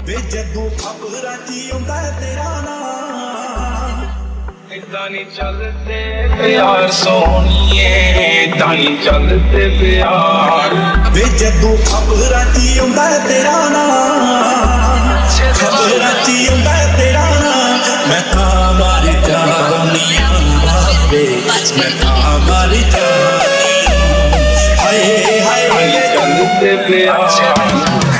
ਵੇ ਜਦੋਂ ਖਬਰਾਂ ਚ ਆਉਂਦਾ ਹੈ ਤੇਰਾ ਨਾਮ ਇਦਾਂ ਨਹੀਂ ਚੱਲਦੇ ਪਿਆਰ ਸੋਹਣੀਏ ਇਦਾਂ ਨਹੀਂ ਚੱਲਦੇ ਪਿਆਰ ਵੇ ਜਦੋਂ ਖਬਰਾਂ ਚ ਆਉਂਦਾ ਹੈ ਤੇਰਾ ਨਾਮ ਖਬਰਾਂ ਚ ਆਉਂਦਾ ਹੈ ਤੇਰਾ ਨਾਮ ਮੈਂ ਤਾਂ ਮਰ ਜਾਣੀ ਵੇ ਮੈਂ ਤਾਂ ਮਰ ਜਾਣੀ ਹਾਏ ਹਾਏ ਨਹੀਂ ਵੇ ਚੱਲਦੇ ਪਿਆਰ